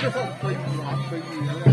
最后会誉为最具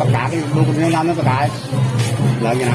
ประกาศดูคุณงามนั่นประกาศแล้วยังไง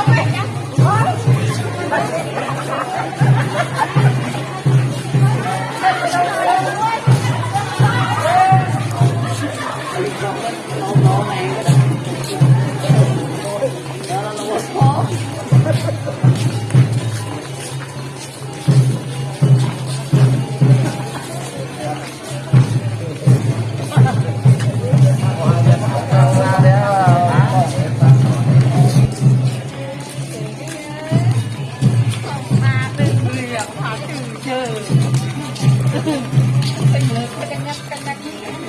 Kenyap-kenyap.